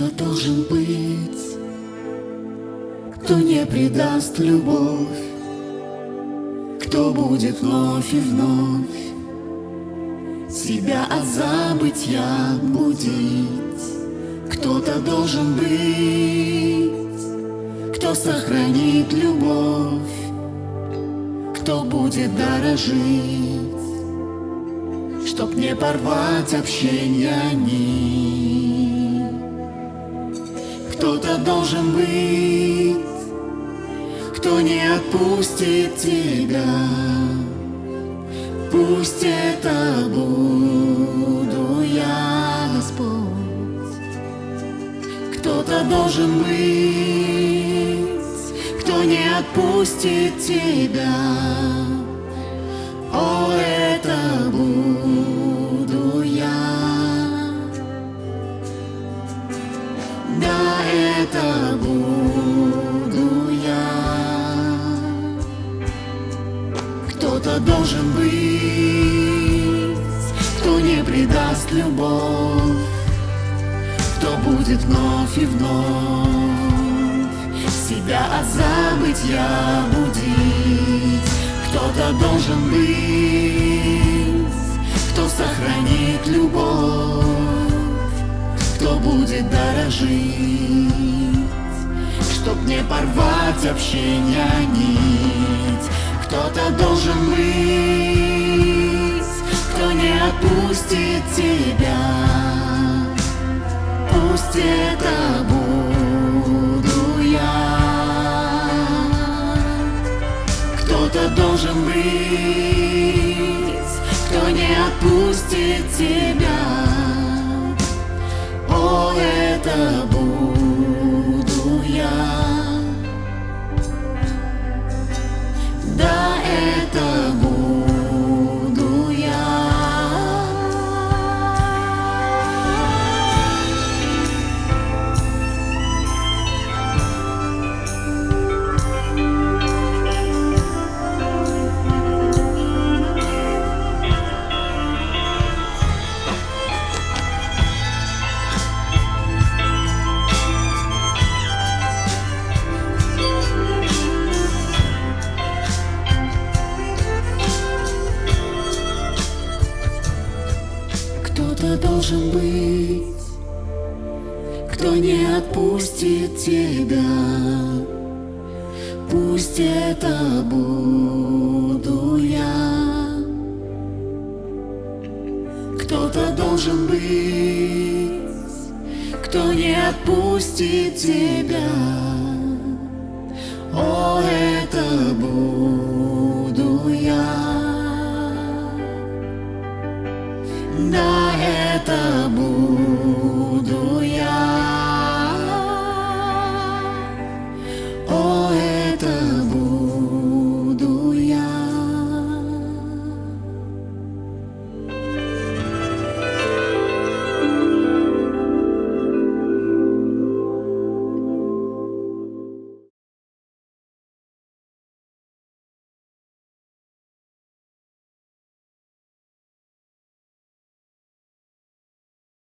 Кто-то должен быть, кто не предаст любовь, кто будет вновь и вновь себя от забытья будить. Кто-то должен быть, кто сохранит любовь, кто будет дорожить, чтоб не порвать общение нить. Кто-то должен быть, кто не отпустит тебя. Пусть это буду я, Господь. Кто-то должен быть, кто не отпустит тебя. Это буду я. Кто-то должен быть, кто не предаст любовь, кто будет вновь и вновь себя от забытья будить. Кто-то должен быть, кто сохранит любовь, кто будет дорожить, чтоб не порвать общение нить. Кто-то должен быть, кто не отпустит тебя. Пусть это буду я. Кто-то должен быть, кто не отпустит тебя. Кто-то должен быть, кто не отпустит тебя. Пусть это буду я. Кто-то должен быть, кто не отпустит тебя. О, это буду я. Да, это буду я.